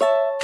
you